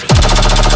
あっ!